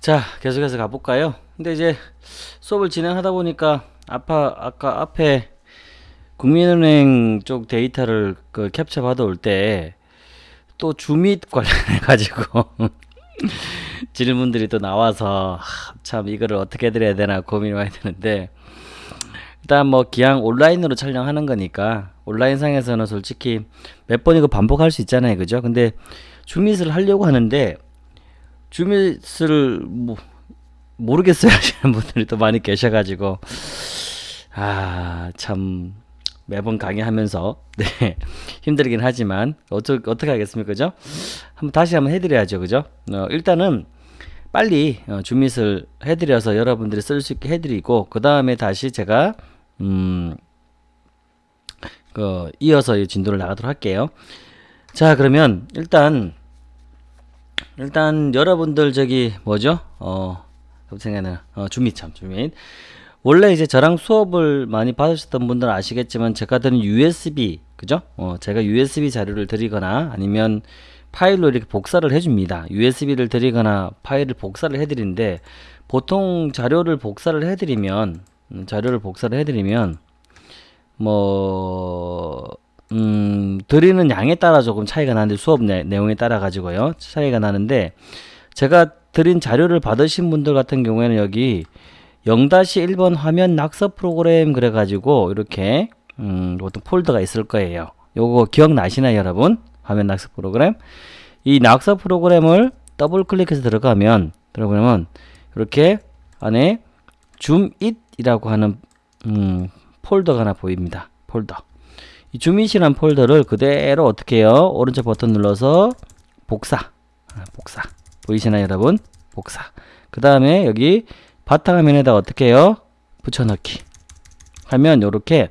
자, 계속해서 가볼까요? 근데 이제 수업을 진행하다 보니까 아까, 아까 앞에 국민은행 쪽 데이터를 그 캡처 받아올 때 또 주밋 관련해 가지고 질문들이 또 나와서 하, 참 이거를 어떻게 드려야 되나 고민이 많이 드는데 일단 뭐 기왕 온라인으로 촬영하는 거니까 온라인상에서는 솔직히 몇 번 이거 반복할 수 있잖아요 그죠 근데 주밋을 하려고 하는데 주밋을 뭐 모르겠어요. 하시는 분들이 또 많이 계셔가지고. 아 참 매번 강의하면서 네 힘들긴 하지만 어쩌, 어떻게 하겠습니까 그죠? 한번 다시 한번 해드려야죠 그죠? 어, 일단은 빨리 어, 주밋을 해드려서 여러분들이 쓸 수 있게 해드리고 그 다음에 다시 제가 음, 그 이어서 이 진도를 나가도록 할게요. 자 그러면 일단 일단 여러분들 저기 뭐죠 어 생각나는 어, 주밋 참 주밋 원래 이제 저랑 수업을 많이 받으셨던 분들은 아시겠지만 제가 드는 USB 그죠? 어, 제가 USB 자료를 드리거나 아니면 파일로 이렇게 복사를 해줍니다. USB를 드리거나 파일을 복사를 해드리는데 보통 자료를 복사를 해드리면 음, 자료를 복사를 해드리면 뭐 음, 드리는 양에 따라 조금 차이가 나는데 수업 내, 내용에 따라 가지고요 차이가 나는데 제가 드린 자료를 받으신 분들 같은 경우에는 여기 0-1번 화면 낙서 프로그램 그래가지고 이렇게 음, 어떤 폴더가 있을 거예요. 요거 기억나시나요 여러분? 화면 낙서 프로그램 이 낙서 프로그램을 더블 클릭해서 들어가면 들어보면 이렇게 안에 ZoomIt이라고 하는 음, 폴더가 하나 보입니다. 폴더 이 ZoomIt이란 폴더를 그대로 어떻게 해요? 오른쪽 버튼 눌러서 복사 아, 복사 보이시나요 여러분? 복사 그 다음에 여기 바탕화면에다 어떻게 해요? 붙여넣기 하면 이렇게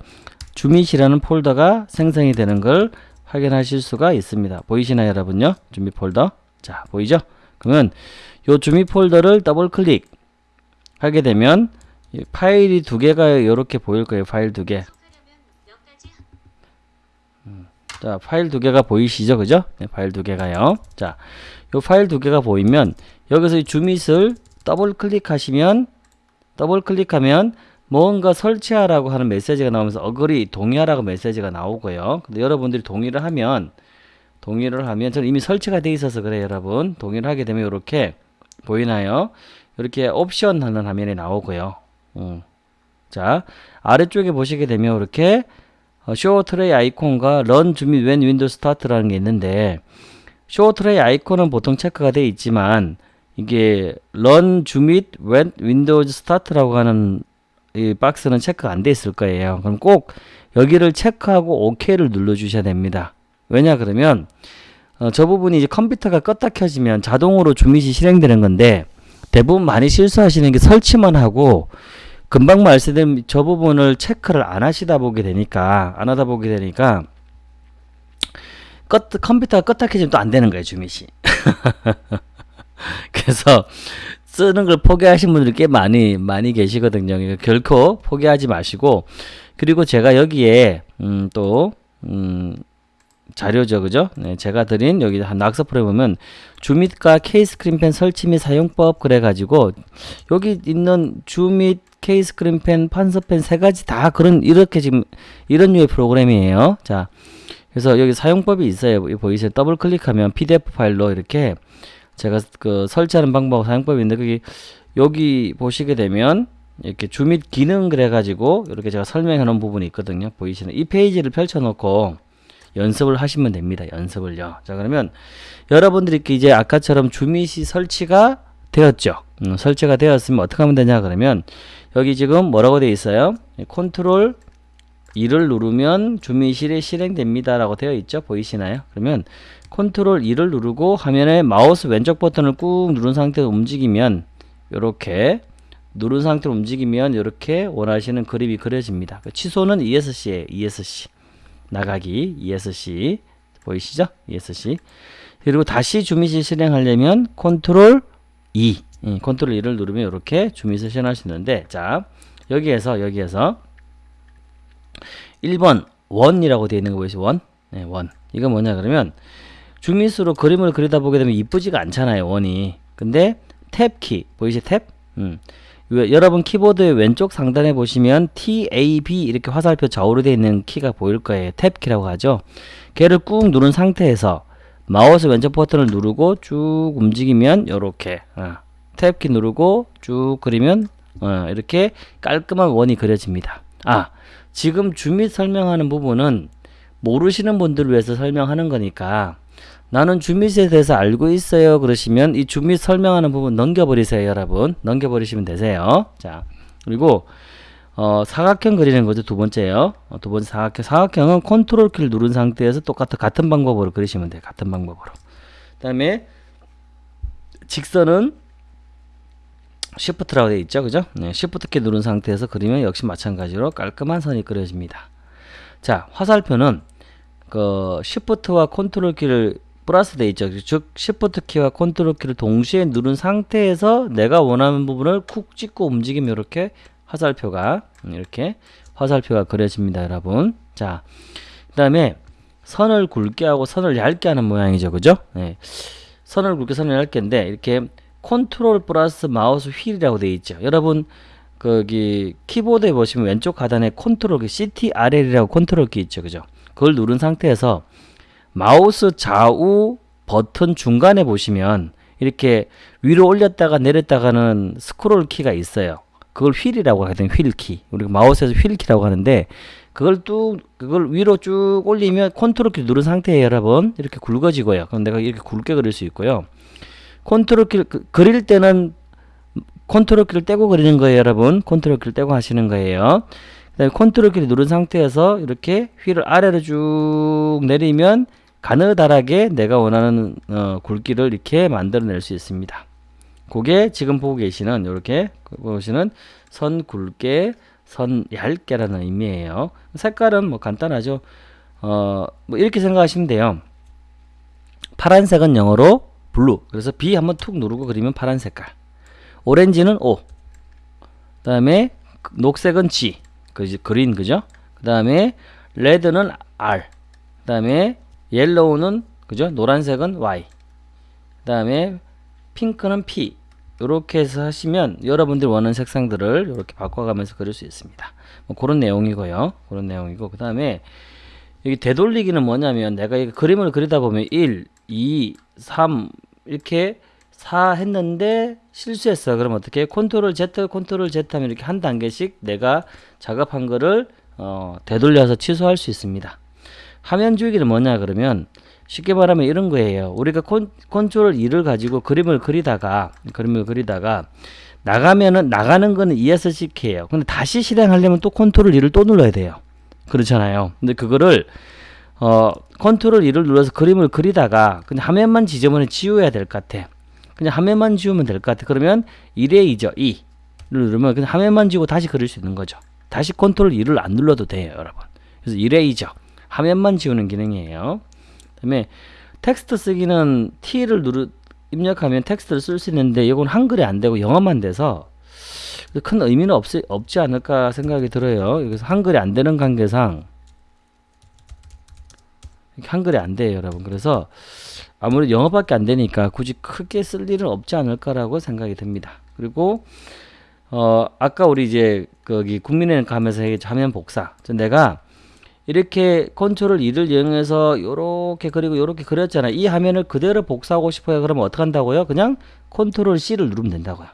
ZoomIt이라는 폴더가 생성이 되는 걸 확인하실 수가 있습니다. 보이시나요 여러분요? ZoomIt 폴더 자 보이죠? 그러면 요 ZoomIt 폴더를 더블 클릭 하게 되면 파일이 두 개가 이렇게 보일 거예요. 파일 두 개. 음, 자 파일 두 개가 보이시죠? 그죠? 네, 파일 두 개가요. 자, 요 파일 두 개가 보이면 여기서 이 ZoomIt을 더블 클릭하시면 더블 클릭하면 뭔가 설치하라고 하는 메시지가 나오면서 agree 동의하라고 메시지가 나오고요. 근데 여러분들이 동의를 하면 동의를 하면 저는 이미 설치가 돼 있어서 그래요, 여러분. 동의를 하게 되면 이렇게 보이나요? 이렇게 옵션 하는 화면이 나오고요. 음. 자, 아래쪽에 보시게 되면 이렇게 Show tray icon과 Run ZoomIt when Windows start라는 게 있는데 Show tray icon은 보통 체크가 되어 있지만 이게 Run ZoomIt when Windows start라고 하는 이 박스는 체크가 안 돼 있을 거예요. 그럼 꼭 여기를 체크하고 OK를 눌러 주셔야 됩니다. 왜냐 그러면 어, 저 부분이 이제 컴퓨터가 껐다 켜지면 자동으로 주밋이 실행되는 건데 대부분 많이 실수하시는 게 설치만 하고 금방 말씀드린 저 부분을 체크를 안 하시다 보게 되니까 안 하다 보게 되니까 껐, 컴퓨터가 껐다 켜지면 또 안 되는 거예요 주밋이 그래서 쓰는 걸 포기하신 분들이 꽤 많이 많이 계시거든요. 그러니까 결코 포기하지 마시고 그리고 제가 여기에 음, 또 음, 자료죠, 그죠? 네, 제가 드린 여기 한 낙서풀에 보면 주밋과 케이스크린펜 설치 및 사용법 그래 가지고 여기 있는 주밋 케이스크린펜 판서펜 세 가지 다 그런 이렇게 지금 이런 류의 프로그램이에요. 자, 그래서 여기 사용법이 있어요. 보이세요? 더블 클릭하면 PDF 파일로 이렇게 제가 그 설치하는 방법 사용법이 있는데 거기 여기 보시게 되면 이렇게 ZoomIt 기능 그래가지고 이렇게 제가 설명해 놓은 부분이 있거든요 보이시는 이 페이지를 펼쳐 놓고 연습을 하시면 됩니다 연습을요 자 그러면 여러분들이 이제 아까처럼 ZoomIt이 설치가 되었죠 음, 설치가 되었으면 어떻게 하면 되냐 그러면 여기 지금 뭐라고 되어 있어요? 컨트롤 2를 누르면 ZoomIt이 실행됩니다 라고 되어 있죠? 보이시나요? 그러면 컨트롤 2를 누르고 화면에 마우스 왼쪽 버튼을 꾹 누른 상태로 움직이면 이렇게 누른 상태로 움직이면 이렇게 원하시는 그림이 그려집니다. 그 취소는 ESC에 ESC 나가기 ESC 보이시죠? ESC 그리고 다시 ZoomIt을 실행하려면 컨트롤 2 예, 컨트롤 2를 누르면 이렇게 ZoomIt을 실행할 수 있는데 자 여기에서 여기에서 1번 원이라고 되어 있는 거 보이시죠? 원? 네, 원. 이건 뭐냐 그러면 ZoomIt으로 그림을 그리다 보게 되면 이쁘지가 않잖아요. 원이. 근데 탭키 보이시 탭? 음. 왜- 여러분 키보드의 왼쪽 상단에 보시면 TAB 이렇게 화살표 좌우로 되어 있는 키가 보일 거예요. 탭키라고 하죠. 걔를 꾹 누른 상태에서 마우스 왼쪽 버튼을 누르고 쭉 움직이면 이렇게 어, 탭키 누르고 쭉 그리면 어, 이렇게 깔끔한 원이 그려집니다. 아 지금 ZoomIt 설명하는 부분은 모르시는 분들을 위해서 설명하는 거니까 나는 ZoomIt에 대해서 알고 있어요 그러시면 이 ZoomIt 설명하는 부분 넘겨버리세요 여러분. 넘겨버리시면 되세요. 자 그리고 어, 사각형 그리는 거죠 두 번째요. 어, 두 번째 사각형. 사각형은 컨트롤 키를 누른 상태에서 똑같은 같은 방법으로 그리시면 돼요 같은 방법으로. 그 다음에 직선은 시프트라고 되어 있죠 그죠 네, 시프트 키 누른 상태에서 그리면 역시 마찬가지로 깔끔한 선이 그려집니다 자 화살표는 그 시프트와 컨트롤 키를 플러스 돼 있죠. 즉 시프트 키와 컨트롤 키를 동시에 누른 상태에서 내가 원하는 부분을 쿡 찍고 움직이면 이렇게 화살표가 음, 이렇게 화살표가 그려집니다, 여러분. 자, 그 다음에 선을 굵게 하고 선을 얇게 하는 모양이죠, 그죠? 네. 선을 굵게 선을 얇게인데 이렇게 컨트롤 플러스 마우스 휠이라고 되어 있죠. 여러분 거기 키보드에 보시면 왼쪽 하단에 컨트롤 키 CTRL이라고 컨트롤 키 있죠, 그죠? 그걸 누른 상태에서 마우스 좌우 버튼 중간에 보시면 이렇게 위로 올렸다가 내렸다가는 스크롤 키가 있어요. 그걸 휠이라고 하거든요. 휠키. 우리가 마우스에서 휠키라고 하는데 그걸 뚝 그걸 위로 쭉 올리면 컨트롤 키 누른 상태에 여러분 이렇게 굵어지고요. 그럼 내가 이렇게 굵게 그릴 수 있고요. 컨트롤 키 그, 그릴 때는 컨트롤 키를 떼고 그리는 거예요, 여러분. 컨트롤 키를 떼고 하시는 거예요. 그다음에 컨트롤 키를 누른 상태에서 이렇게 휠을 아래로 쭉 내리면 가느다랗게 내가 원하는 어, 굵기를 이렇게 만들어낼 수 있습니다. 그게 지금 보고 계시는 이렇게 보시는 선 굵게 선 얇게라는 의미예요. 색깔은 뭐 간단하죠. 어, 뭐 이렇게 생각하시면 돼요. 파란색은 영어로 blue. 그래서 B 한번 툭 누르고 그리면 파란 색깔. 오렌지는 O. 그 다음에 녹색은 G. 그 green 그죠? 그 다음에 red는 R. 그 다음에 yellow는 그죠? 노란색은 Y. 그 다음에 핑크는 P. 이렇게 해서 하시면 여러분들이 원하는 색상들을 이렇게 바꿔가면서 그릴 수 있습니다. 뭐 그런 내용이고요. 그런 내용이고 그 다음에 여기 되돌리기는 뭐냐면 내가 이 그림을 그리다 보면 1, 2, 3 이렇게 4 했는데 실수했어. 그럼 어떻게? 컨트롤 Z, 컨트롤 Z 하면 이렇게 한 단계씩 내가 작업한 거를 어, 되돌려서 취소할 수 있습니다. 화면 지우기는 뭐냐 그러면 쉽게 말하면 이런 거예요. 우리가 컨, 컨트롤 2를 가지고 그림을 그리다가 그림을 그리다가 나가면은 나가는 거는 ESC 키예요. 근데 다시 실행하려면 또 컨트롤 2를 또 눌러야 돼요. 그렇잖아요. 근데 그거를 어 컨트롤 2를 눌러서 그림을 그리다가 그냥 화면만 지저분해 지워야 될 것 같아. 그냥 화면만 지우면 될 것 같아. 그러면 erase죠. E를 누르면 그냥 화면만 지우고 다시 그릴 수 있는 거죠. 다시 컨트롤 2를 안 눌러도 돼요, 여러분. 그래서 erase죠. 화면만 지우는 기능이에요. 그 다음에 텍스트 쓰기는 T를 누르 입력하면 텍스트를 쓸 수 있는데 이건 한글이 안 되고 영어만 돼서 큰 의미는 없, 없지 않을까 생각이 들어요. 여기서 한글이 안 되는 관계상 한글이 안 돼요, 여러분. 그래서 아무래도 영어밖에 안 되니까 굳이 크게 쓸 일은 없지 않을까라고 생각이 듭니다. 그리고 어 아까 우리 이제 거기 국민은행 가면서 화면 복사. 내가 이렇게 컨트롤 2를 이용해서 요렇게 그리고 요렇게 그렸잖아요. 이 화면을 그대로 복사하고 싶어요. 그러면 어떻게 한다고요? 그냥 컨트롤 C를 누르면 된다고요.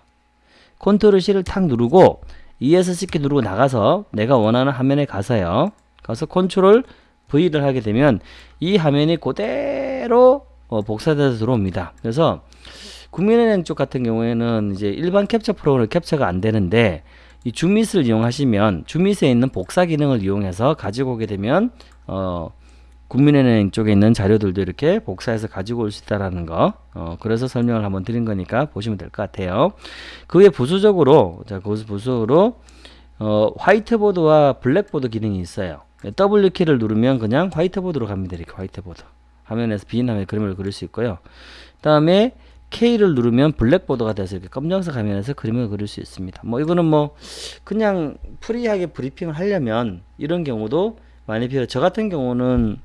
컨트롤 C를 탁 누르고 ESC 누르고 나가서 내가 원하는 화면에 가서요. 가서 컨트롤 V를 하게 되면 이 화면이 그대로 어, 복사돼서 들어옵니다. 그래서 국민은행 쪽 같은 경우에는 이제 일반 캡처 프로그램 캡처가 안 되는데 이 ZoomIt을 이용하시면 ZoomIt에 있는 복사 기능을 이용해서 가지고 오게 되면 어, 국민은행 쪽에 있는 자료들도 이렇게 복사해서 가지고 올 수 있다라는 거. 어, 그래서 설명을 한번 드린 거니까 보시면 될 것 같아요. 그 외 부수적으로 자, 거기서 부수적으로 어, 화이트보드와 blackboard 기능이 있어요. W 키를 누르면 그냥 화이트보드로 갑니다. 이렇게 화이트보드. 화면에서 빈 화면에 그림을 그릴 수 있고요. 그 다음에 K를 누르면 blackboard가 돼서 이렇게 검정색 화면에서 그림을 그릴 수 있습니다. 뭐 이거는 뭐 그냥 free하게 브리핑을 하려면 이런 경우도 많이 필요. 저 같은 경우는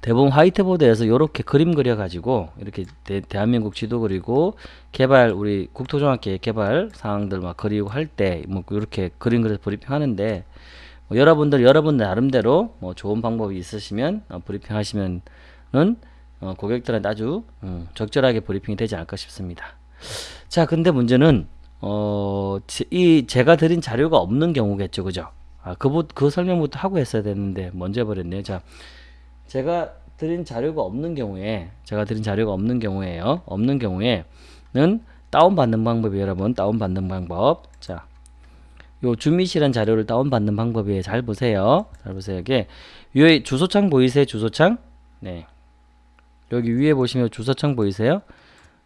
대부분 화이트보드에서 이렇게 그림 그려가지고 이렇게 대, 한민국 지도 그리고 개발 우리 국토종합계획 개발 사항들 막 그리고 할 때 뭐 이렇게 그림 그려서 브리핑 하는데 뭐 여러분들 여러분 나름대로 뭐 좋은 방법이 있으시면 어, 브리핑 하시면은 어, 고객들한테 아주 음, 적절하게 브리핑이 되지 않을까 싶습니다. 자 근데 문제는 어, 이 제가 드린 자료가 없는 경우겠죠 그죠? 아, 그, 그 설명부터 하고 했어야 됐는데 먼저 해버렸네요. 자 제가 드린 자료가 없는 경우에 제가 드린 자료가 없는 경우에요. 없는 경우에는 다운받는 방법이 여러분. 다운받는 방법. 자 요 주미시란 자료를 다운받는 방법이 잘 보세요. 잘 보세요. 이게 위에 주소창 보이세요? 주소창? 네. 여기 위에 보시면 주소창 보이세요?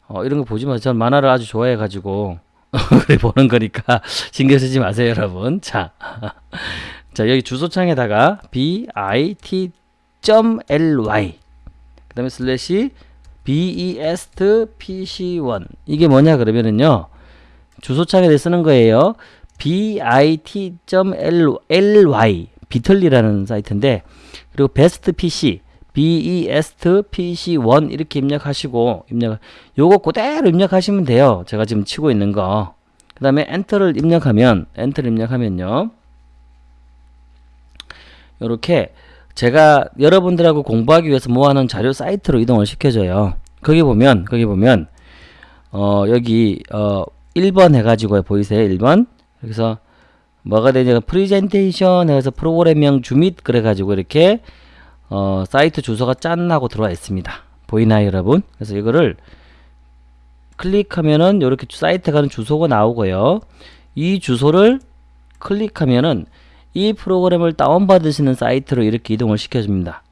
어, 이런 거 보지 마세요. 전 만화를 아주 좋아해 가지고 그래 보는 거니까 신경 쓰지 마세요 여러분. 자, 자 여기 주소창에다가 bit.ly 그 다음에 슬래시 bestpc1 이게 뭐냐 그러면은요 주소창에 쓰는 거예요 bit.ly Bitly라는 사이트인데 그리고 bestpc bestpc1 이렇게 입력하시고 입력 요거 그대로 입력하시면 돼요. 제가 지금 치고 있는 거 그 다음에 엔터를 입력하면 엔터를 입력하면요. 요렇게 제가 여러분들하고 공부하기 위해서 모아놓은 자료 사이트로 이동을 시켜줘요. 거기 보면 거기 보면 어 여기 어 1번 해가지고 보이세요? 1번 여기서 뭐가 되냐 프리젠테이션 해서 프로그램명 ZoomIt 그래가지고 이렇게 어, 사이트 주소가 짠 하고 들어와 있습니다. 보이나요 여러분? 그래서 이거를 클릭하면은 이렇게 사이트 가는 주소가 나오고요. 이 주소를 클릭하면은 이 프로그램을 다운받으시는 사이트로 이렇게 이동을 시켜줍니다.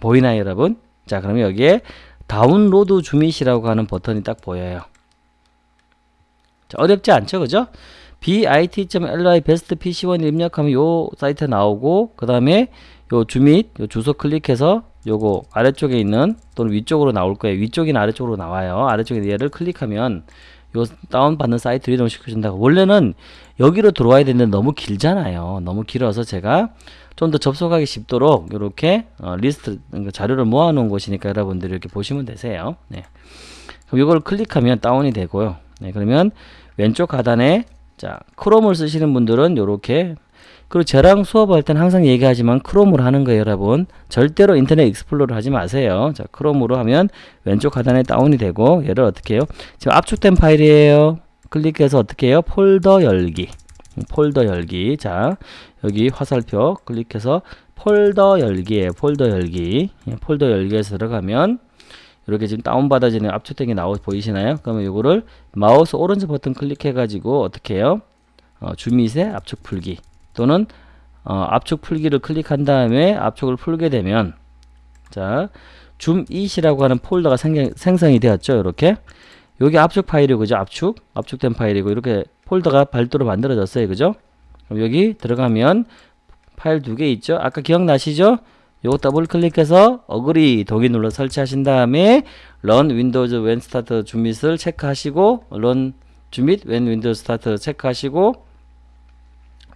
보이나요 여러분? 자 그러면 여기에 다운로드 주밋이라고 하는 버튼이 딱 보여요. 자, 어렵지 않죠 그죠? bit.ly best pc1 입력하면 요 사이트 나오고 그 다음에 요 주밋 요 주소 클릭해서 요거 아래쪽에 있는 또는 위쪽으로 나올 거예요. 위쪽이나 아래쪽으로 나와요. 아래쪽에 얘를 클릭하면 요 다운받는 사이트로 이동 시켜 준다고. 원래는 여기로 들어와야 되는데 너무 길잖아요. 너무 길어서 제가 좀 더 접속하기 쉽도록 이렇게 어, 리스트 그러니까 자료를 모아 놓은 곳이니까 여러분들이 이렇게 보시면 되세요. 네. 그럼 이걸 클릭하면 다운이 되고요. 네, 그러면 왼쪽 하단에 자, 크롬을 쓰시는 분들은 이렇게. 그리고 저랑 수업할 때는 항상 얘기하지만 크롬으로 하는 거예요 여러분. 절대로 인터넷 익스플로러 하지 마세요. 자 크롬으로 하면 왼쪽 하단에 다운이 되고 얘를 어떻게 해요? 지금 압축된 파일이에요. 클릭해서 어떻게 해요? 폴더 열기. 폴더 열기. 자 여기 화살표 클릭해서 폴더 열기에 폴더 열기. 예, 폴더 열기에서 들어가면 이렇게 지금 다운받아지는 압축된 게 나오 보이시나요? 그러면 이거를 마우스 오른쪽 버튼 클릭해 가지고 어떻게 해요? 어, ZoomIt의 압축 풀기 또는 어, 압축 풀기를 클릭한 다음에 압축을 풀게 되면 자 ZoomIt이라고 하는 폴더가 생성, 생성이 되었죠? 이렇게. 여기 압축 파일이고 그죠? 압축 압축된 파일이고 이렇게 폴더가 별도로 만들어졌어요. 그죠? 그럼 여기 들어가면 파일 두 개 있죠? 아까 기억나시죠 요거 더블 클릭해서 Agree 동의 눌러 설치하신 다음에 Run Windows when start ZoomIt을 체크하시고 Run ZoomIt when Window start 체크하시고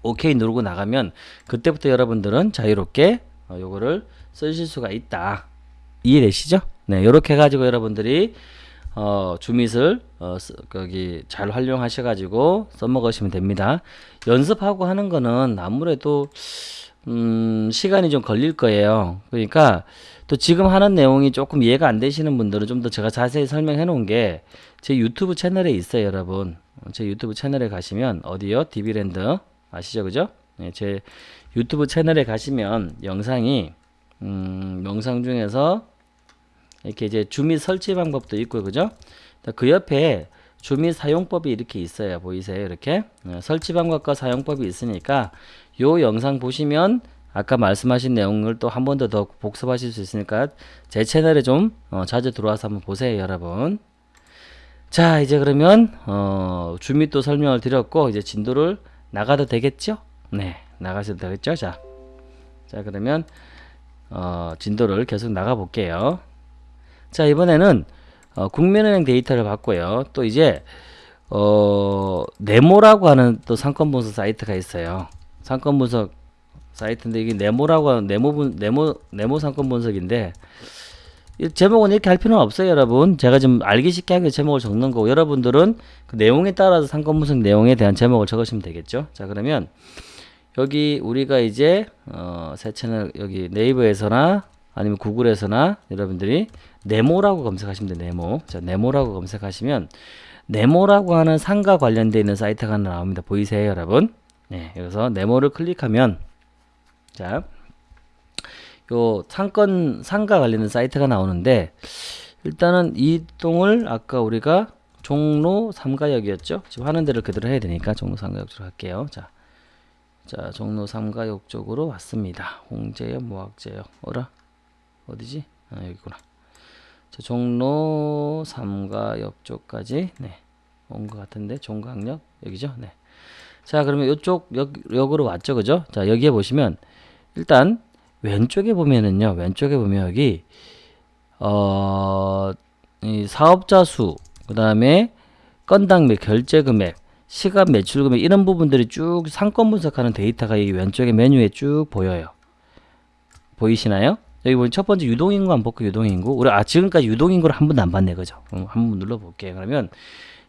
OK 누르고 나가면 그때부터 여러분들은 자유롭게 어, 요거를 쓰실 수가 있다. 이해되시죠? 네, 요렇게 해가지고 여러분들이 어, 주밋을 어, 쓰, 거기 잘 활용하셔가지고 써먹으시면 됩니다. 연습하고 하는 거는 아무래도 음, 시간이 좀 걸릴 거예요. 그러니까 또 지금 하는 내용이 조금 이해가 안 되시는 분들은 좀 더 제가 자세히 설명해 놓은 게 제 유튜브 채널에 있어요, 여러분. 제 유튜브 채널에 가시면 어디요? 디비랜드 아시죠 그죠 네, 제 유튜브 채널에 가시면 영상이 음, 영상 중에서 이렇게 이제 ZoomIt 설치 방법도 있고 그죠 그 옆에 ZoomIt 사용법이 이렇게 있어요 보이세요 이렇게 네, 설치 방법과 사용법이 있으니까 요 영상 보시면 아까 말씀하신 내용을 또 한 번 더 더 복습하실 수 있으니까 제 채널에 좀 어, 자주 들어와서 한번 보세요 여러분 자 이제 그러면 어, 주민도 설명을 드렸고 이제 진도를 나가도 되겠죠? 네, 나가셔도 되겠죠? 자, 자 그러면 어, 진도를 계속 나가 볼게요. 자, 이번에는 어, 국민은행 데이터를 받고요. 또 이제 어, 네모라고 하는 또 상권 분석 사이트가 있어요. 상권 분석 사이트인데 이게 네모라고 하는 네모 분 네모 네모 상권 분석인데 이 제목은 이렇게 할 필요는 없어요, 여러분. 제가 좀 알기 쉽게 하게 제목을 적는 거고 여러분들은 그 내용에 따라서 상권 분석 내용에 대한 제목을 적으시면 되겠죠. 자, 그러면 여기 우리가 이제 어, 새 채널 여기 네이버에서나 아니면 구글에서나 여러분들이 네모라고 검색하시면 돼요. 네모. 자, 네모라고 검색하시면 네모라고 하는 상가 관련되어 있는 사이트가 하나 나옵니다. 보이세요, 여러분? 네, 그래서 네모를 클릭하면 자, 요 상권 상가 관련된 사이트가 나오는데 일단은 이 동을 아까 우리가 종로 3가역이었죠. 지금 하는 대로 그대로 해야 되니까 종로 3가역 쪽으로 할게요. 자, 자 종로 3가역 쪽으로 왔습니다. 홍제역, 모학제역, 어라 어디지? 아 여기구나. 자, 종로 3가역 쪽까지 네, 온 것 같은데 종강역 여기죠. 네. 자 그러면 이쪽 역, 역으로 왔죠, 그죠? 자 여기에 보시면 일단 왼쪽에 보면은요 왼쪽에 보면 여기 어, 이 사업자 수, 그 다음에 건당 매 결제 금액, 시간 매출 금액 이런 부분들이 쭉 상권 분석하는 데이터가 이 왼쪽에 메뉴에 쭉 보여요. 보이시나요? 여기 보면 첫 번째 유동인구 한번 볼게요. 유동인구. 우리 아 지금까지 유동인구를 한 번도 안 봤네, 그죠? 음, 한번 눌러볼게요. 그러면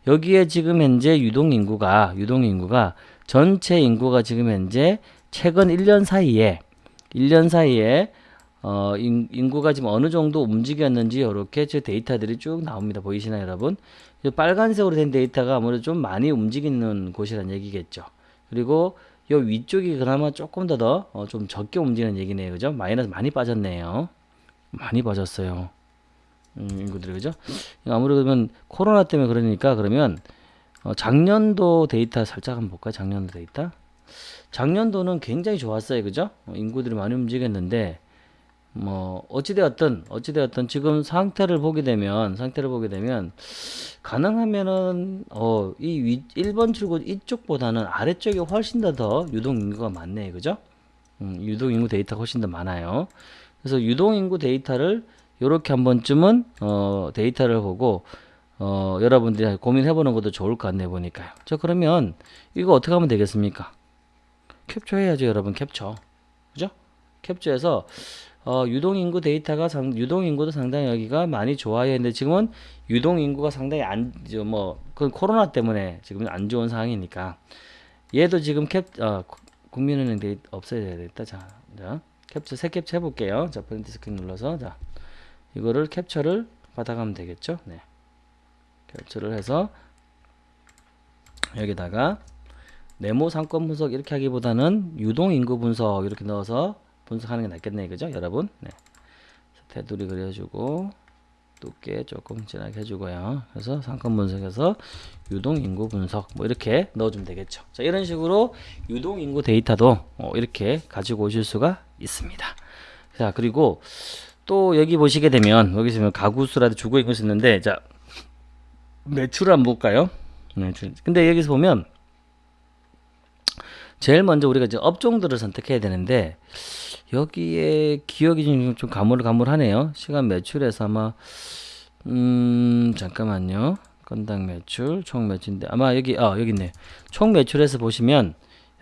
여기에 지금 현재 유동인구가 유동인구가 전체 인구가 지금 현재 최근 1년 사이에 1년 사이에 어, 인, 인구가 지금 어느 정도 움직였는지 이렇게 제 데이터들이 쭉 나옵니다. 보이시나요, 여러분? 빨간색으로 된 데이터가 아무래도 좀 많이 움직이는 곳이라는 얘기겠죠. 그리고 요 위쪽이 그나마 조금 더더좀 어, 적게 움직이는 얘기네요. 그죠? 마이너스 많이 빠졌네요. 많이 빠졌어요. 음, 인구들이 그죠? 아무래도 그러면 코로나 때문에 그러니까 그러면 어, 작년도 데이터 살짝 한번 볼까요? 작년도 데이터. 작년도는 굉장히 좋았어요. 그죠? 어, 인구들이 많이 움직였는데 뭐 어찌되었든 어찌되었든 지금 상태를 보게 되면 상태를 보게 되면 가능하면은 어이 1번 출구 이쪽보다는 아래쪽에 훨씬 더 더 유동 인구가 많네요. 그죠? 음, 유동 인구 데이터가 훨씬 더 많아요. 그래서 유동 인구 데이터를 요렇게 한 번쯤은 어 데이터를 보고 어 여러분들이 고민해 보는 것도 좋을 것 같네 보니까요. 자 그러면 이거 어떻게 하면 되겠습니까? 캡처 해야죠, 여러분. 캡처. 그죠? 캡처해서 어, 유동인구 데이터가 상, 유동인구도 상당히 여기가 많이 좋아요. 근데 지금은 유동인구가 상당히 안, 뭐, 그 코로나 때문에 지금 안 좋은 상황이니까. 얘도 지금 캡, 어, 국민은행 데이 없어야 되겠다. 자, 자, 캡처, 새 캡처 해볼게요. 자, Print Screen 눌러서, 자, 이거를 캡처를 받아가면 되겠죠. 네. 캡처를 해서, 여기다가, 네모 상권 분석 이렇게 하기보다는 유동 인구 분석 이렇게 넣어서 분석하는 게 낫겠네 그죠 여러분 네. 테두리 그려주고 두께 조금 진하게 해주고요 그래서 상권 분석에서 유동 인구 분석 뭐 이렇게 넣어주면 되겠죠 자 이런 식으로 유동 인구 데이터도 어, 이렇게 가지고 오실 수가 있습니다 자 그리고 또 여기 보시게 되면 여기 있으면 가구 수라도 주거 인구 있는데 자 매출 한번 볼까요 네, 근데 여기서 보면 제일 먼저 우리가 이제 업종들을 선택해야 되는데 여기에 기억이 좀, 좀 가물가물하네요. 시간 매출에서 아마 음 잠깐만요. 건당 매출 총 매출인데 아마 여기 아 여기 있네. 총 매출에서 보시면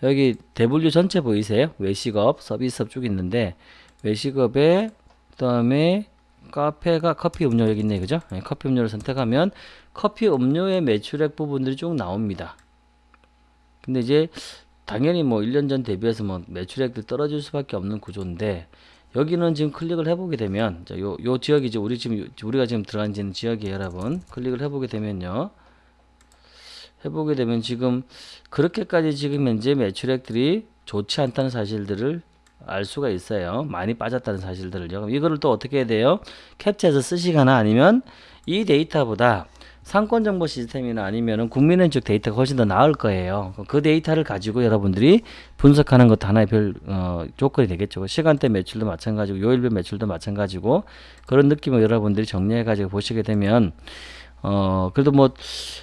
여기 대분류 전체 보이세요? 외식업, 서비스업 쭉 있는데 외식업에 그 다음에 카페가 커피 음료 여기 있네 그죠? 네, 커피 음료를 선택하면 커피 음료의 매출액 부분들이 쭉 나옵니다. 근데 이제 당연히 뭐 1년 전 대비해서 뭐 매출액도 떨어질 수밖에 없는 구조인데 여기는 지금 클릭을 해보게 되면 요, 요 지역이 죠 우리 지금 우리가 지금 들어간 지는 지역이에요 여러분 클릭을 해보게 되면요 해보게 되면 지금 그렇게까지 지금 현재 매출액들이 좋지 않다는 사실들을 알 수가 있어요 많이 빠졌다는 사실들을요 그럼 이거를 또 어떻게 해야 돼요 캡처해서 쓰시거나 아니면 이 데이터보다 상권 정보 시스템이나 아니면은 국민은행 쪽 데이터가 훨씬 더 나을 거예요. 그 데이터를 가지고 여러분들이 분석하는 것도 하나의 별 어, 조건이 되겠죠. 시간대 매출도 마찬가지고 요일별 매출도 마찬가지고 그런 느낌을 여러분들이 정리해 가지고 보시게 되면 어 그래도 뭐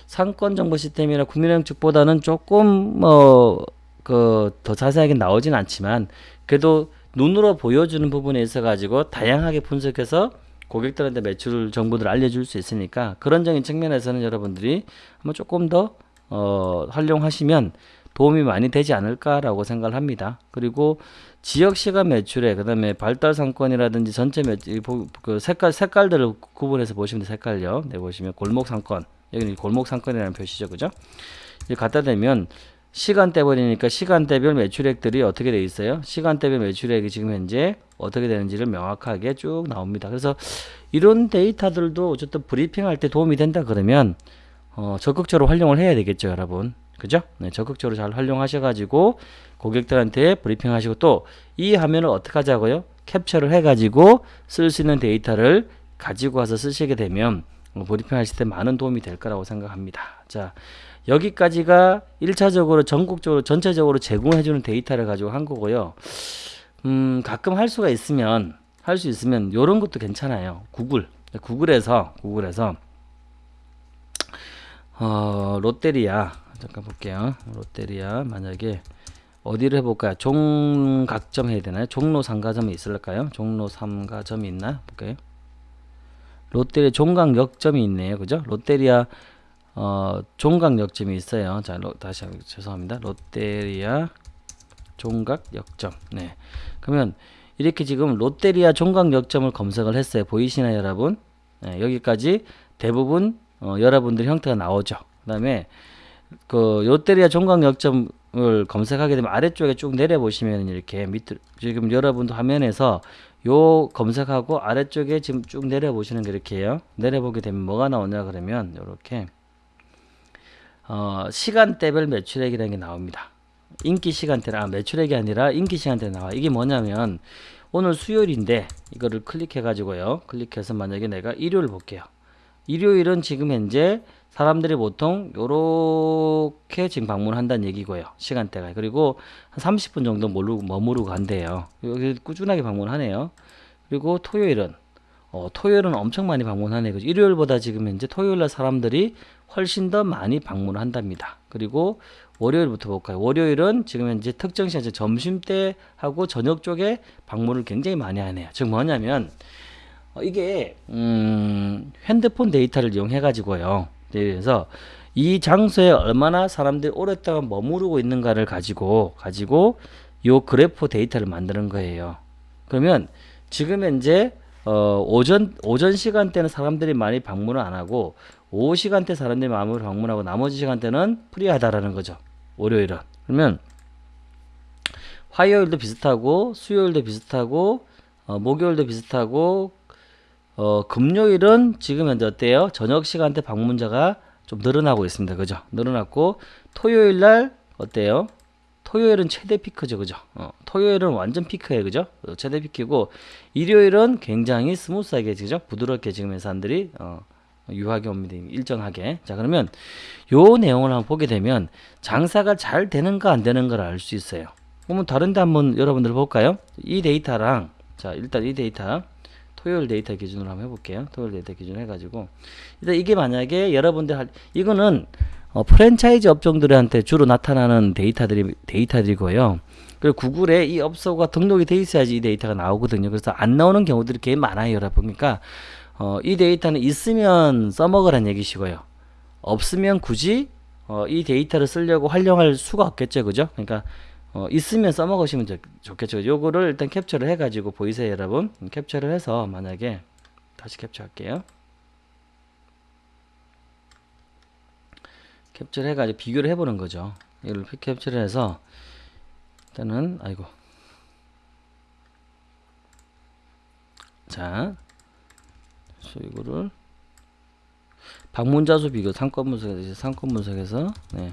상권 정보 시스템이나 국민은행 쪽보다는 조금 뭐 그 더 자세하게 나오진 않지만 그래도 눈으로 보여주는 부분에 있어 가지고 다양하게 분석해서 고객들한테 매출 정보들을 알려줄 수 있으니까 그런적인 측면에서는 여러분들이 한번 조금 더 어, 활용하시면 도움이 많이 되지 않을까라고 생각을 합니다. 그리고 지역 시간 매출액 그다음에 발달 상권이라든지 전체 매출 그 색깔 색깔들을 구분해서 보시면 돼 색깔요. 네 보시면 골목 상권 여기는 골목 상권이라는 표시죠, 그죠? 갖다 대면 시간대 버리니까 시간대별 매출액들이 어떻게 돼 있어요? 시간대별 매출액이 지금 현재 어떻게 되는지를 명확하게 쭉 나옵니다. 그래서 이런 데이터들도 어쨌든 브리핑할 때 도움이 된다 그러면 어, 적극적으로 활용을 해야 되겠죠, 여러분. 그죠? 네, 적극적으로 잘 활용하셔가지고 고객들한테 브리핑하시고 또 이 화면을 어떻게 하자고요? 캡처를 해가지고 쓸 수 있는 데이터를 가지고 와서 쓰시게 되면 어, 브리핑 하실 때 많은 도움이 될 거라고 생각합니다. 자, 여기까지가 1차적으로 전국적으로 전체적으로 제공해주는 데이터를 가지고 한 거고요. 음, 가끔 할 수가 있으면 할 수 있으면 이런 것도 괜찮아요. 구글 구글에서 구글에서 어, 롯데리아 잠깐 볼게요. 롯데리아 만약에 어디를 해볼까요? 종각점 해야 되나요? 종로 상가점이 있을까요? 종로 상가점이 있나? 볼까요? 롯데리아 종각역점이 있네요. 그죠? 롯데리아 어, 종각역점이 있어요. 자, 로, 다시 한번 죄송합니다. 롯데리아 종각역점. 네. 그러면 이렇게 지금 롯데리아 종각역점을 검색을 했어요. 보이시나요, 여러분? 네, 여기까지 대부분 어, 여러분들 형태가 나오죠. 그 다음에 그 롯데리아 종각역점을 검색하게 되면 아래쪽에 쭉 내려 보시면 이렇게 밑 지금 여러분도 화면에서 요 검색하고 아래쪽에 지금 쭉 내려 보시는 게 이렇게요. 내려 보게 되면 뭐가 나오냐 그러면 이렇게 어, 시간대별 매출액이라는 게 나옵니다. 인기 시간대라 아, 매출액이 아니라 인기 시간대 나와. 이게 뭐냐면 오늘 수요일인데 이거를 클릭해 가지고요. 클릭해서 만약에 내가 일요일 볼게요. 일요일은 지금 현재 사람들이 보통 요렇게 지금 방문한다는 얘기고요. 시간대가. 그리고 한 30분 정도 머무르고, 머무르고 간대요. 여기 꾸준하게 방문하네요. 그리고 토요일은 어, 토요일은 엄청 많이 방문하네. 그죠? 일요일보다 지금 현재 토요일날 사람들이 훨씬 더 많이 방문을 한답니다. 그리고 월요일부터 볼까요? 월요일은 지금 현재 특정 시간 점심 때 하고 저녁 쪽에 방문을 굉장히 많이 하네요. 즉 뭐냐면 어, 이게 음, 핸드폰 데이터를 이용해 가지고요. 그래서 이 장소에 얼마나 사람들이 오랫동안 머무르고 있는가를 가지고 가지고 요 그래프 데이터를 만드는 거예요. 그러면 지금 현재 어, 오전 오전 시간대는 사람들이 많이 방문을 안 하고 오후 시간대 사람들이 마음을 방문하고 나머지 시간대는 프리하다라는 거죠. 월요일은. 그러면 화요일도 비슷하고 수요일도 비슷하고 어, 목요일도 비슷하고 어, 금요일은 지금 현재 어때요? 저녁 시간대 방문자가 좀 늘어나고 있습니다. 그죠? 늘어났고 토요일 날 어때요? 토요일은 최대 피크죠. 그죠? 어, 토요일은 완전 피크예요. 그죠? 어, 최대 피크고 일요일은 굉장히 smooth하게 그죠? 부드럽게 지금 사람들이 어, 유하게 옵니다. 일정하게. 자, 그러면 요 내용을 한번 보게 되면 장사가 잘 되는가 안 되는가를 알 수 있어요. 그러면 다른 데 한번 여러분들 볼까요? 이 데이터랑 자, 일단 이 데이터 토요일 데이터 기준으로 한번 해 볼게요. 토요일 데이터 기준 해 가지고 일단 이게 만약에 여러분들 할 이거는 어, 프랜차이즈 업종들한테 주로 나타나는 데이터들이 데이터들이고요. 그리고 구글에 이 업소가 등록이 돼 있어야지 이 데이터가 나오거든요. 그래서 안 나오는 경우들이 꽤 많아요, 여러분. 그러니까 어, 이 데이터는 있으면 써먹으란 얘기시고요. 없으면 굳이 어, 이 데이터를 쓰려고 활용할 수가 없겠죠, 그죠? 그러니까 어, 있으면 써먹으시면 좋, 좋겠죠. 요거를 일단 캡처를 해가지고 보이세요, 여러분? 캡처를 해서 만약에 다시 캡처할게요. 캡처를 해가지고 비교를 해보는 거죠. 이걸 캡처를 해서 일단은 아이고 자 이거를 방문자 수 비교 상권 분석에서 상권 분석에서 네.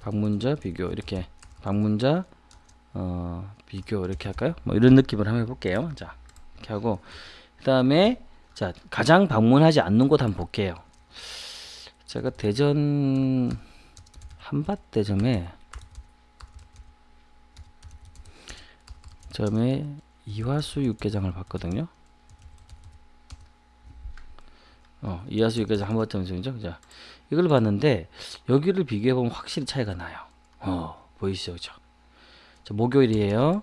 방문자 비교 이렇게 방문자 어, 비교 이렇게 할까요? 뭐 이런 느낌을 한번 해볼게요. 자 이렇게 하고 그 다음에 자 가장 방문하지 않는 곳 한번 볼게요. 제가 대전 한밭대점에 점에 이화수 육개장을 봤거든요. 어, 이하수 여기까지 한 번쯤 정도. 자, 이걸 봤는데 여기를 비교해 보면 확실히 차이가 나요. 어, 보이시죠, 그죠? 자, 목요일이에요.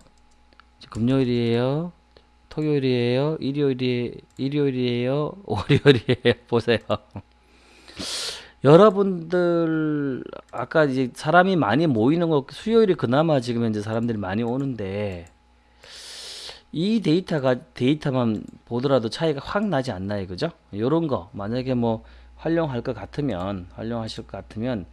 자, 금요일이에요. 토요일이에요. 일요일이 일요일이에요. 월요일이에요. 보세요. 여러분들 아까 이제 사람이 많이 모이는 거 수요일이 그나마 지금 현재 사람들이 많이 오는데 이 데이터가 데이터만 보더라도 차이가 확 나지 않나요, 그죠? 요런 거 만약에 뭐 활용할 것 같으면 활용하실 것 같으면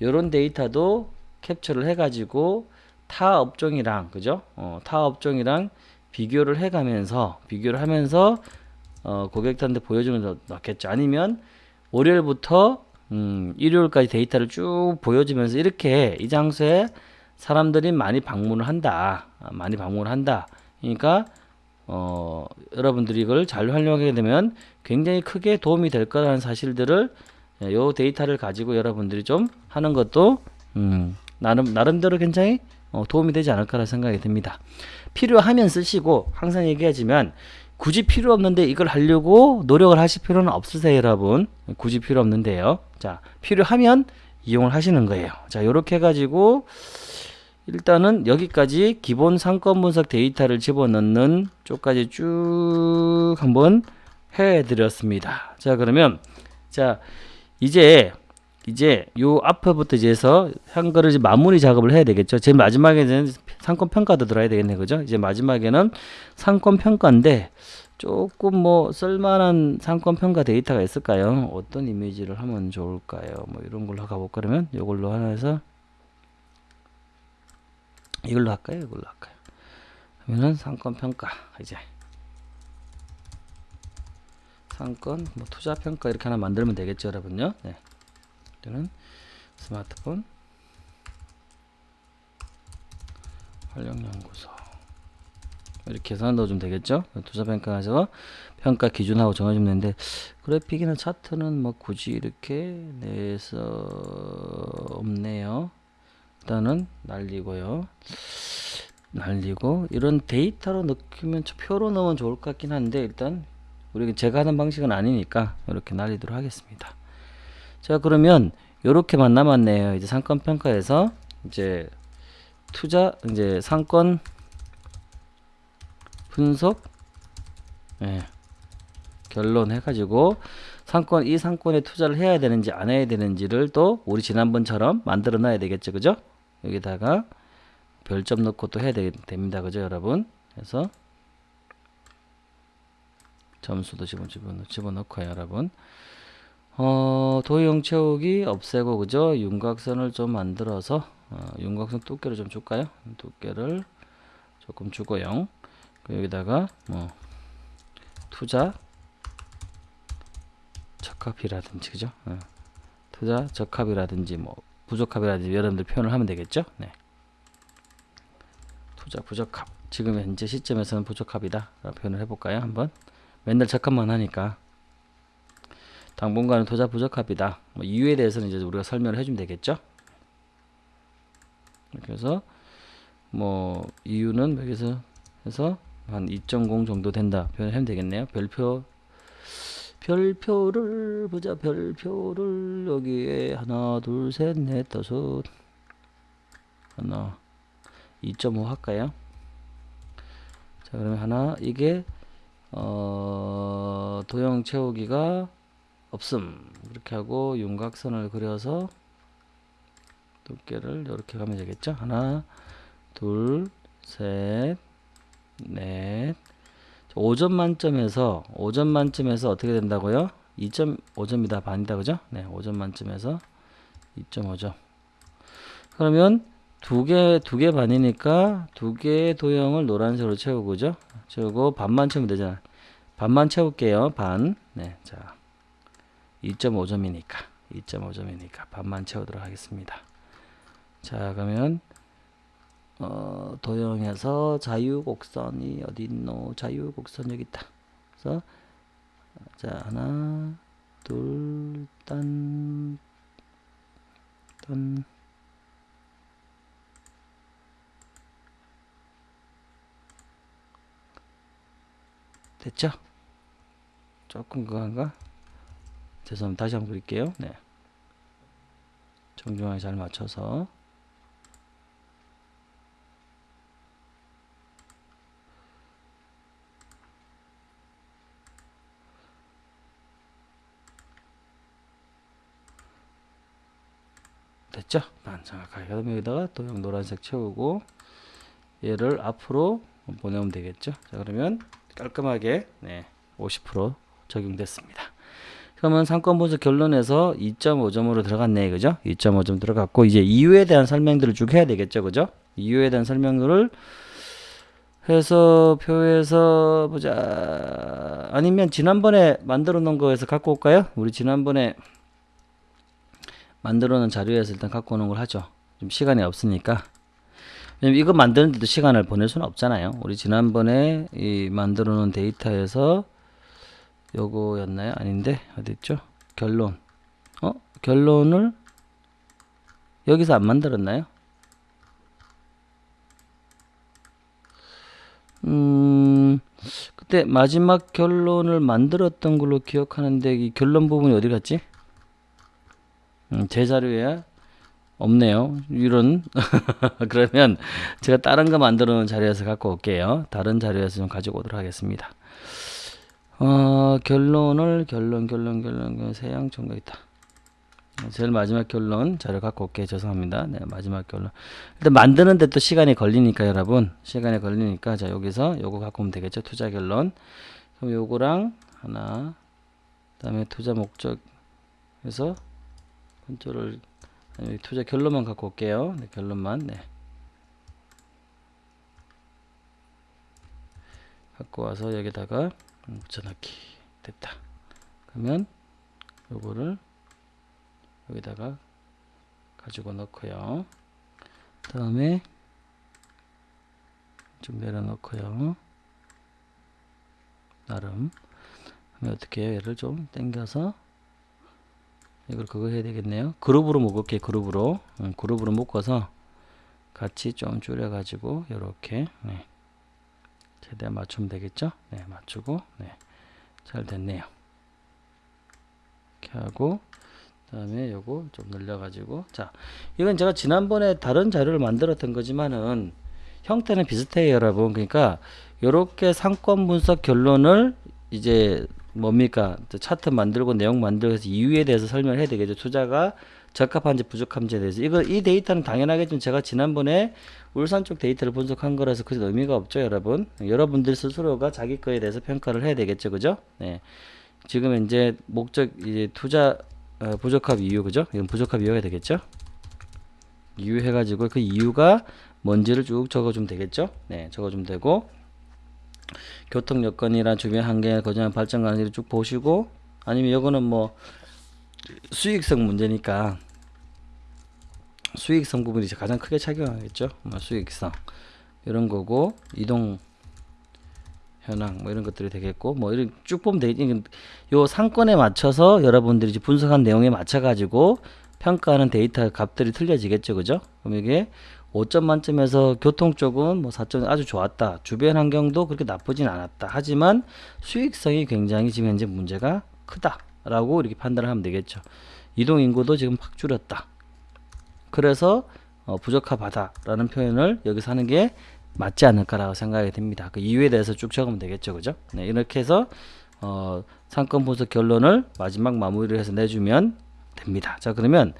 요런 데이터도 캡처를 해 가지고 타 업종이랑 그죠? 어, 타 업종이랑 비교를 해 가면서 비교를 하면서 어, 고객한테 보여주면 더 낫겠죠. 아니면 월요일부터 음, 일요일까지 데이터를 쭉 보여주면서 이렇게 이 장소에 사람들이 많이 방문을 한다. 아, 많이 방문을 한다. 그러니까 어, 여러분들이 이걸 잘 활용하게 되면 굉장히 크게 도움이 될 거라는 사실들을 예, 요 데이터를 가지고 여러분들이 좀 하는 것도 음, 나름 나름대로 굉장히 어, 도움이 되지 않을까라 생각이 듭니다. 필요하면 쓰시고 항상 얘기하지만 굳이 필요 없는데 이걸 하려고 노력을 하실 필요는 없으세요, 여러분. 굳이 필요 없는데요. 자, 필요하면 이용을 하시는 거예요. 자, 요렇게 해가지고 일단은 여기까지 기본 상권 분석 데이터를 집어넣는 쪽까지 쭉 한번 해드렸습니다. 자, 그러면 자 이제 이제 요 앞에부터 이제서 한 거를 이제 마무리 작업을 해야 되겠죠. 제일 마지막에는 상권 평가도 들어야 되겠네, 그죠? 이제 마지막에는 상권 평가인데 조금 뭐 쓸만한 상권 평가 데이터가 있을까요? 어떤 이미지를 하면 좋을까요? 뭐 이런 걸로 가볼까 그러면 이걸로 하나 해서 이걸로 할까요? 이걸로 할까요? 그러면은 상권 평가 이제 상권 뭐 투자 평가 이렇게 하나 만들면 되겠죠, 여러분요. 네. 저는 스마트폰 활용 연구소 이렇게 해서 넣어주면 되겠죠. 투자 평가에서 평가 기준하고 정해주면 되는데 그래픽이나 차트는 뭐 굳이 이렇게 내서 없네요. 일단은 날리고요. 날리고 이런 데이터로 넣으면 표로 넣으면 좋을 것 같긴 한데 일단 우리 제가 하는 방식은 아니니까 이렇게 날리도록 하겠습니다. 자 그러면 요렇게만 남았네요. 이제 상권 평가에서 이제 투자 이제 상권 분석 예, 결론 해가지고 상권 이 상권에 투자를 해야 되는지 안 해야 되는지를 또 우리 지난번처럼 만들어 놔야 되겠죠. 그죠? 여기다가 별점 넣고 또 해야 되, 됩니다. 그죠 여러분? 그래서 점수도 집어, 집어, 집어넣고요 여러분 어, 도형 채우기 없애고 그죠 윤곽선을 좀 만들어서 어, 윤곽선 두께를 좀 줄까요? 두께를 조금 주고요. 여기다가 뭐 투자 적합이라든지 그죠? 어. 투자 적합이라든지 뭐 부적합이라든지 여러분들 표현을 하면 되겠죠? 네. 투자 부적합. 지금 현재 시점에서는 부적합이다 표현을 해볼까요? 한번? 맨날 적합만 하니까 당분간은 투자 부적합이다. 뭐 이유에 대해서는 이제 우리가 설명을 해주면 되겠죠? 그래서 뭐 이유는 여기서 해서 한 2.0 정도 된다 표현하면 되겠네요. 별표 별표를 보자. 별표를 여기에 하나 둘 셋 넷 다섯 하나 2.5 할까요? 자 그러면 하나 이게 어 도형 채우기가 없음. 이렇게 하고 윤곽선을 그려서 두께를 이렇게 가면 되겠죠? 하나 둘셋 넷. 5점 만점에서 5점 만점에서 어떻게 된다고요? 2.5점이다 반이다 그죠? 네 5점 만점에서 2.5점. 그러면 두개두개 반이니까 두 개의 도형을 노란색으로 채우고 그죠? 채우고 반만 채우면 되잖아. 반만 채울게요 반. 네, 자 2.5점이니까 2.5점이니까 반만 채우도록 하겠습니다 자 그러면 어, 도형에서 자유곡선이 어디 있노? 자유곡선 여기 있다. 그래서 자 하나, 둘, 딴, 딴. 됐죠? 조금 그건가? 죄송합니다. 다시 한번 그릴게요. 네. 정중하게 잘 맞춰서 됐죠? 그럼 여기다가 도형 노란색 채우고 얘를 앞으로 보내면 되겠죠. 자 그러면 깔끔하게 네, 50% 적용됐습니다. 그러면 상권 분석 결론에서 2.5점으로 들어갔네 그죠? 2.5점 들어갔고 이제 이유에 대한 설명들을 쭉 해야 되겠죠 그죠? 이유에 대한 설명들을 해서 표에서 보자 아니면 지난번에 만들어 놓은 거에서 갖고 올까요? 우리 지난번에 만들어 놓은 자료에서 일단 갖고 오는 걸 하죠 좀 시간이 없으니까 이거 만드는데도 시간을 보낼 수는 없잖아요 우리 지난번에 이 만들어 놓은 데이터에서 요거였나요? 아닌데 어디있죠? 결론 어? 결론을 여기서 안 만들었나요? 음 그때 마지막 결론을 만들었던 걸로 기억하는데 이 결론 부분이 어디 갔지? 음, 제 자료에 없네요. 이런 그러면 제가 다른 거 만들어 놓은 자료에서 갖고 올게요. 다른 자료에서 좀 가지고 오도록 하겠습니다. 어, 결론을 결론 결론 결론 세양 있다. 제일 마지막 결론 자료 갖고 올게 죄송합니다. 네, 마지막 결론. 일단 만드는데 또 시간이 걸리니까 여러분 시간이 걸리니까 자 여기서 요거 갖고 오면 되겠죠. 투자 결론. 그럼 요거랑 하나 그다음에 투자 목적에서 컨트롤 투자 결론만 갖고 올게요. 네, 결론만 네. 갖고 와서 여기다가 음, 붙여넣기 됐다. 그러면 요거를 여기다가 가지고 넣고요. 다음에 좀 내려놓고요. 나름 어떻게 해요? 얘를 좀 당겨서 이걸 그거 해야 되겠네요. 그룹으로 묶을게 그룹으로 음, 그룹으로 묶어서 같이 좀 줄여 가지고 이렇게 네. 최대한 맞추면 되겠죠? 네, 맞추고 네, 잘 됐네요. 이렇게 하고 그다음에 요거 좀 늘려가지고. 자 이건 제가 지난번에 다른 자료를 만들었던 거지만은 형태는 비슷해요 여러분. 그러니까 요렇게 상권 분석 결론을 이제 뭡니까? 차트 만들고 내용 만들고 해서 이유에 대해서 설명을 해야 되겠죠. 투자가 적합한지 부족한지에 대해서. 이거 이 데이터는 당연하겠지만 제가 지난번에 울산 쪽 데이터를 분석한 거라서 그 의미가 없죠 여러분. 여러분들 스스로가 자기 거에 대해서 평가를 해야 되겠죠 그죠? 네. 지금 이제 목적 이제 투자 어, 부적합 이유 그죠? 이건 부적합 이유가 되겠죠? 이유 해가지고 그 이유가 뭔지를 쭉 적어주면 되겠죠? 네 적어주면 되고. 교통 여건이나 주변 환경에 거주하는 발전 가능성을 쭉 보시고 아니면 이거는 뭐 수익성 문제니까 수익성 부분이 가장 크게 작용하겠죠. 뭐 수익성 이런 거고 이동 현황 뭐 이런 것들이 되겠고 뭐 이런 쭉 보면 되겠지. 요 상권에 맞춰서 여러분들이 분석한 내용에 맞춰 가지고 평가하는 데이터 값들이 틀려지겠죠. 그죠? 그럼 이게 5점 만점에서 교통 쪽은 뭐 4점 아주 좋았다. 주변 환경도 그렇게 나쁘진 않았다. 하지만 수익성이 굉장히 지금 현재 문제가 크다. 라고 이렇게 판단을 하면 되겠죠. 이동 인구도 지금 확 줄었다. 그래서 어, 부적합하다 라는 표현을 여기서 하는 게 맞지 않을까라고 생각이 됩니다. 그 이유에 대해서 쭉 적으면 되겠죠. 그죠? 네, 이렇게 해서 어, 상권 분석 결론을 마지막 마무리를 해서 내주면 됩니다. 자 그러면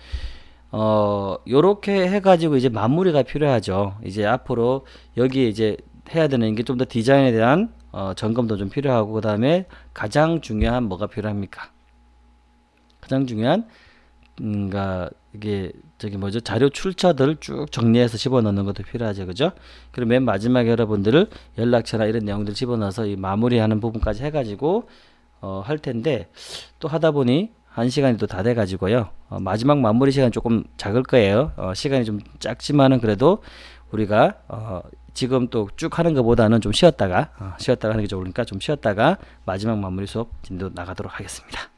어 요렇게 해가지고 이제 마무리가 필요하죠. 이제 앞으로 여기에 이제 해야 되는 게 좀 더 디자인에 대한 어, 점검도 좀 필요하고 그 다음에 가장 중요한 뭐가 필요합니까? 가장 중요한 음, 가 이게 저기 뭐죠? 자료 출처들을 쭉 정리해서 집어넣는 것도 필요하죠. 그죠? 그리고 맨 마지막에 여러분들을 연락처나 이런 내용들 집어넣어서 이 마무리하는 부분까지 해가지고 어, 할 텐데 또 하다 보니 한 시간이 또 다 돼 가지고요. 어, 마지막 마무리 시간 조금 작을 거예요. 어, 시간이 좀 작지만은 그래도 우리가 어, 지금 또 쭉 하는 것보다는 좀 쉬었다가 어, 쉬었다가 하는 게 좋으니까 좀 쉬었다가 마지막 마무리 수업 진도 나가도록 하겠습니다